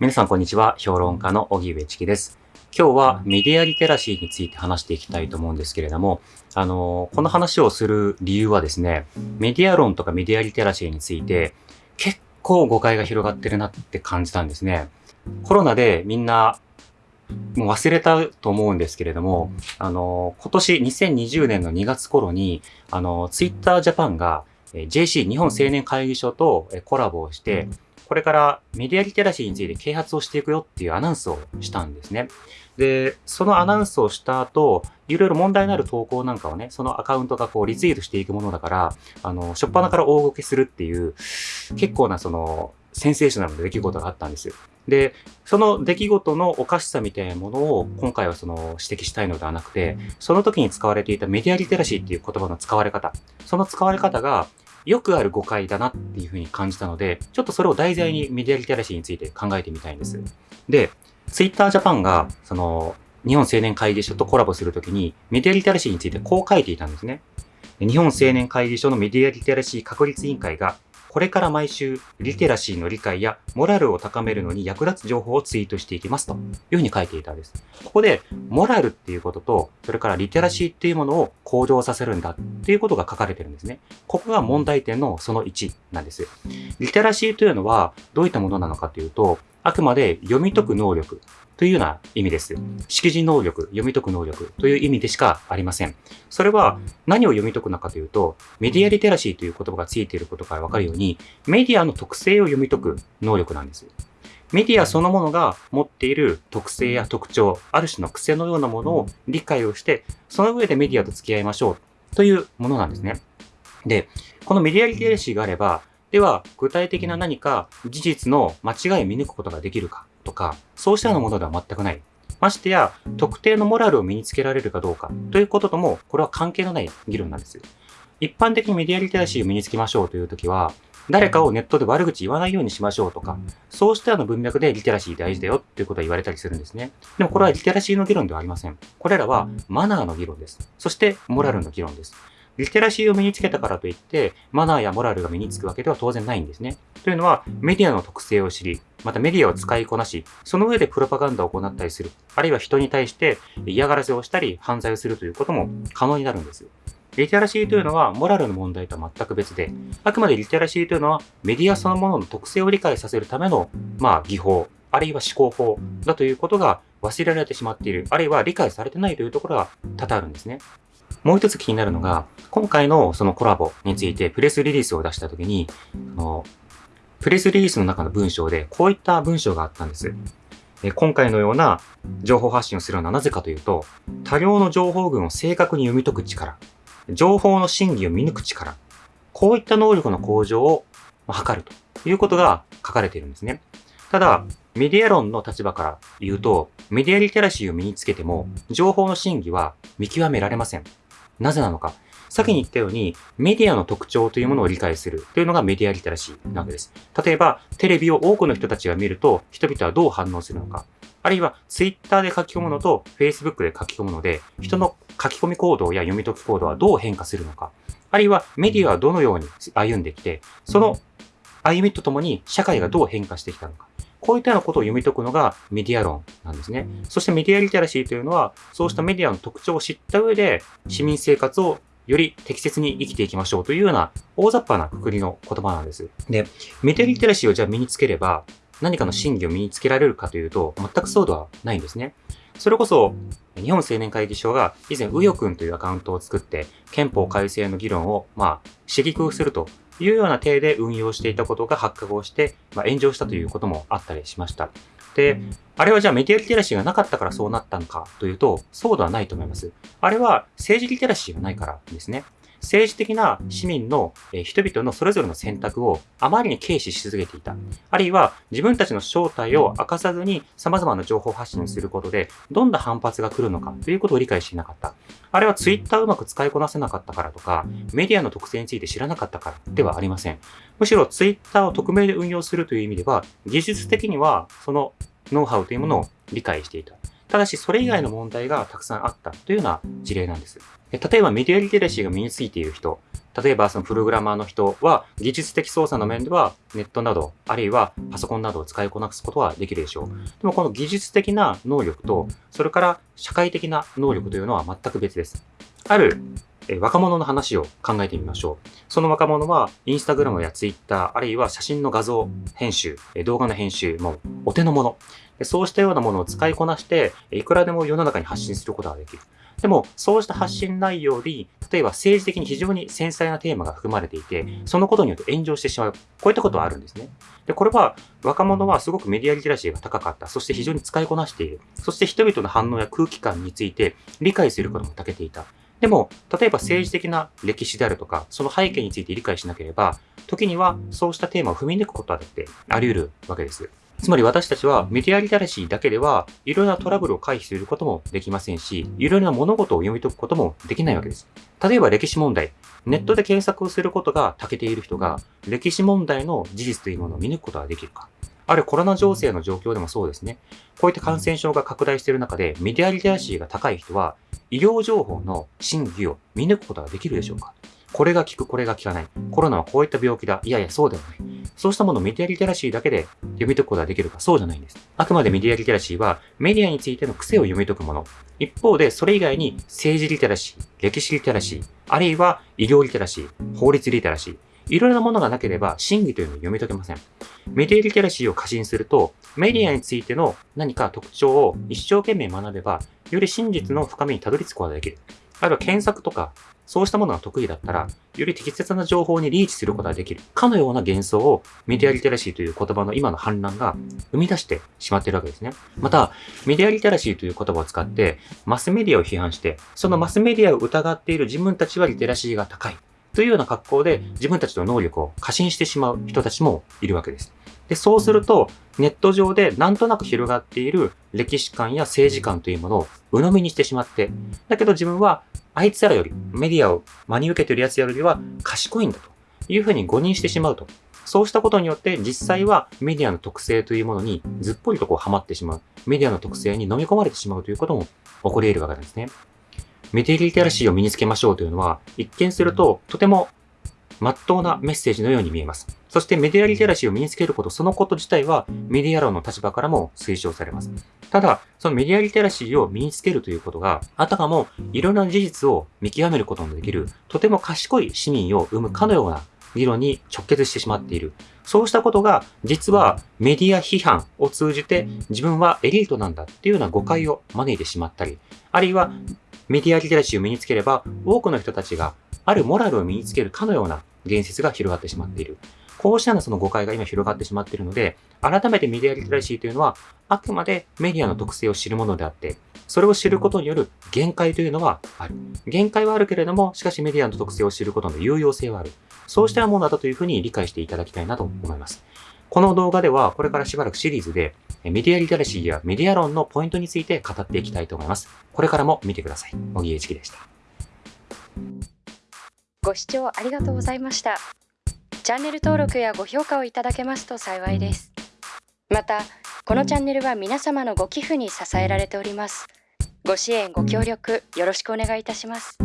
皆さんこんにちは。評論家の荻上チキです。今日はメディアリテラシーについて話していきたいと思うんですけれども、あの、この話をする理由はですね、メディア論とかメディアリテラシーについて結構誤解が広がってるなって感じたんですね。コロナでみんなもう忘れたと思うんですけれども、あの、今年2020年の2月頃に、あの、ツイッタージャパンが JC 日本青年会議所とコラボをして、これからメディアリテラシーについて啓発をしていくよっていうアナウンスをしたんですね。で、そのアナウンスをした後、いろいろ問題のある投稿なんかをね、そのアカウントがこうリツイートしていくものだから、あの、初っ端から大動きするっていう、結構なその、センセーショナルな出来事があったんですよ。で、その出来事のおかしさみたいなものを今回はその指摘したいのではなくて、その時に使われていたメディアリテラシーっていう言葉の使われ方、その使われ方がよくある誤解だなっていうふうに感じたので、ちょっとそれを題材にメディアリテラシーについて考えてみたいんです。で、ツイッタージャパンが、その、日本青年会議所とコラボするときに、メディアリテラシーについてこう書いていたんですね。日本青年会議所のメディアリテラシー確立委員会がこれから毎週、リテラシーの理解やモラルを高めるのに役立つ情報をツイートしていきますというふうに書いていたんです。ここで、モラルっていうことと、それからリテラシーっていうものを向上させるんだっていうことが書かれてるんですね。ここが問題点のその1なんです。リテラシーというのはどういったものなのかというと、あくまで読み解く能力というような意味です。識字能力、読み解く能力という意味でしかありません。それは何を読み解くのかというと、メディアリテラシーという言葉がついていることからわかるように、メディアの特性を読み解く能力なんです。メディアそのものが持っている特性や特徴、ある種の癖のようなものを理解をして、その上でメディアと付き合いましょうというものなんですね。で、このメディアリテラシーがあれば、では、具体的な何か事実の間違いを見抜くことができるかとか、そうしたようなものでは全くない。ましてや、特定のモラルを身につけられるかどうかということとも、これは関係のない議論なんです。一般的にメディアリテラシーを身につけましょうというときは、誰かをネットで悪口言わないようにしましょうとか、そうしたような文脈でリテラシー大事だよっていうことは言われたりするんですね。でもこれはリテラシーの議論ではありません。これらはマナーの議論です。そしてモラルの議論です。リテラシーを身につけたからといって、マナーやモラルが身につくわけでは当然ないんですね。というのは、メディアの特性を知り、またメディアを使いこなし、その上でプロパガンダを行ったりする、あるいは人に対して嫌がらせをしたり、犯罪をするということも可能になるんです。リテラシーというのはモラルの問題とは全く別で、あくまでリテラシーというのはメディアそのものの特性を理解させるための、まあ、技法、あるいは思考法だということが忘れられてしまっている、あるいは理解されてないというところが多々あるんですね。もう一つ気になるのが、今回のそのコラボについてプレスリリースを出したときに、のプレスリリースの中の文章でこういった文章があったんです。今回のような情報発信をするのはなぜかというと、多量の情報群を正確に読み解く力、情報の真偽を見抜く力、こういった能力の向上を図るということが書かれているんですね。ただ、メディア論の立場から言うと、メディアリテラシーを身につけても、情報の真偽は見極められません。なぜなのか。先に言ったように、メディアの特徴というものを理解するというのがメディアリテラシーなわけです。例えば、テレビを多くの人たちが見ると、人々はどう反応するのか。あるいは、ツイッターで書き込むのと、フェイスブックで書き込むので、人の書き込み行動や読み解き行動はどう変化するのか。あるいは、メディアはどのように歩んできて、その歩みとともに社会がどう変化してきたのか。こういったようなことを読み解くのがメディア論なんですね。そしてメディアリテラシーというのは、そうしたメディアの特徴を知った上で、市民生活をより適切に生きていきましょうというような大雑把なくくりの言葉なんです。で、メディアリテラシーをじゃあ身につければ、何かの真偽を身につけられるかというと、全くそうではないんですね。それこそ、日本青年会議所が以前、うよくんというアカウントを作って、憲法改正の議論を、まあ、刺激をするというような体で運用していたことが発覚をして、まあ、炎上したということもあったりしました。で、あれはじゃあメディアリテラシーがなかったからそうなったのかというと、そうではないと思います。あれは政治リテラシーがないからですね。政治的な市民の、人々のそれぞれの選択をあまりに軽視し続けていた。あるいは自分たちの正体を明かさずに様々な情報発信することで、どんな反発が来るのかということを理解していなかった。あれはツイッターをうまく使いこなせなかったからとか、メディアの特性について知らなかったからではありません。むしろツイッターを匿名で運用するという意味では、技術的にはそのノウハウというものを理解していた。ただし、それ以外の問題がたくさんあったというような事例なんです。例えば、メディアリテラシーが身についている人、例えばそのプログラマーの人は技術的操作の面ではネットなど、あるいはパソコンなどを使いこなすことはできるでしょう。でもこの技術的な能力と、それから社会的な能力というのは全く別です。ある若者の話を考えてみましょう。その若者は、インスタグラムやツイッター、あるいは写真の画像編集、動画の編集、もうお手のもの。そうしたようなものを使いこなして、いくらでも世の中に発信することができる。でも、そうした発信内容に、例えば政治的に非常に繊細なテーマが含まれていて、そのことによって炎上してしまう。こういったことはあるんですね。で、これは若者はすごくメディアリテラシーが高かった。そして非常に使いこなしている。そして人々の反応や空気感について理解することも長けていた。でも、例えば政治的な歴史であるとか、その背景について理解しなければ、時にはそうしたテーマを踏み抜くことだってあり得るわけです。つまり私たちはメディアリテラシーだけでは、いろいろなトラブルを回避することもできませんし、いろいろな物事を読み解くこともできないわけです。例えば歴史問題。ネットで検索をすることが長けている人が、歴史問題の事実というものを見抜くことができるか。あるコロナ情勢の状況でもそうですね。こういった感染症が拡大している中で、メディアリテラシーが高い人は、医療情報の真偽を見抜くことができるでしょうかこれが効く、これが効かない。コロナはこういった病気だ。いやいや、そうではない。そうしたものをメディアリテラシーだけで読み解くことができるか、そうじゃないんです。あくまでメディアリテラシーは、メディアについての癖を読み解くもの。一方で、それ以外に政治リテラシー、歴史リテラシー、あるいは医療リテラシー、法律リテラシー、いろいろなものがなければ真偽というのを読み解けません。メディアリテラシーを過信すると、メディアについての何か特徴を一生懸命学べば、より真実の深みにたどり着くことができる。あるいは検索とか、そうしたものが得意だったら、より適切な情報にリーチすることができる。かのような幻想をメディアリテラシーという言葉の今の反乱が生み出してしまっているわけですね。また、メディアリテラシーという言葉を使って、マスメディアを批判して、そのマスメディアを疑っている自分たちはリテラシーが高い。というような格好で自分たちの能力を過信してしまう人たちもいるわけです。で、そうすると、ネット上でなんとなく広がっている歴史観や政治観というものを鵜呑みにしてしまって、だけど自分はあいつらより、メディアを真に受けている奴らよりは賢いんだというふうに誤認してしまうと。そうしたことによって実際はメディアの特性というものにずっぽりとこうハマってしまう。メディアの特性に飲み込まれてしまうということも起こり得るわけなんですね。メディアリテラシーを身につけましょうというのは、一見するととても真っ当なメッセージのように見えます。そしてメディアリテラシーを身につけること、そのこと自体はメディア論の立場からも推奨されます。ただ、そのメディアリテラシーを身につけるということが、あたかもいろんな事実を見極めることのできる、とても賢い市民を生むかのような議論に直結してしまっている。そうしたことが、実はメディア批判を通じて自分はエリートなんだっていうような誤解を招いてしまったり、あるいはメディアリテラシーを身につければ、多くの人たちがあるモラルを身につけるかのような言説が広がってしまっている。こうしたようなその誤解が今広がってしまっているので、改めてメディアリテラシーというのは、あくまでメディアの特性を知るものであって、それを知ることによる限界というのはある。限界はあるけれども、しかしメディアの特性を知ることの有用性はある。そうしたものだというふうに理解していただきたいなと思います。この動画では、これからしばらくシリーズで、メディアリテラシーやメディア論のポイントについて語っていきたいと思います。これからも見てください。小木栄一でした。ご視聴ありがとうございました。チャンネル登録やご評価をいただけますと幸いです。また、このチャンネルは皆様のご寄付に支えられております。ご支援、ご協力よろしくお願いいたします。